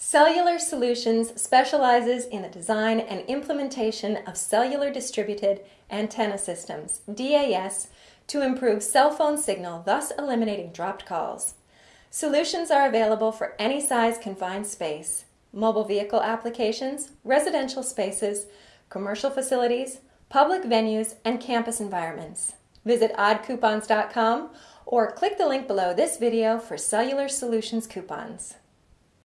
Cellular Solutions specializes in the design and implementation of cellular distributed antenna systems, DAS, to improve cell phone signal, thus eliminating dropped calls. Solutions are available for any size confined space, mobile vehicle applications, residential spaces, commercial facilities, public venues, and campus environments. Visit oddcoupons.com or click the link below this video for Cellular Solutions coupons.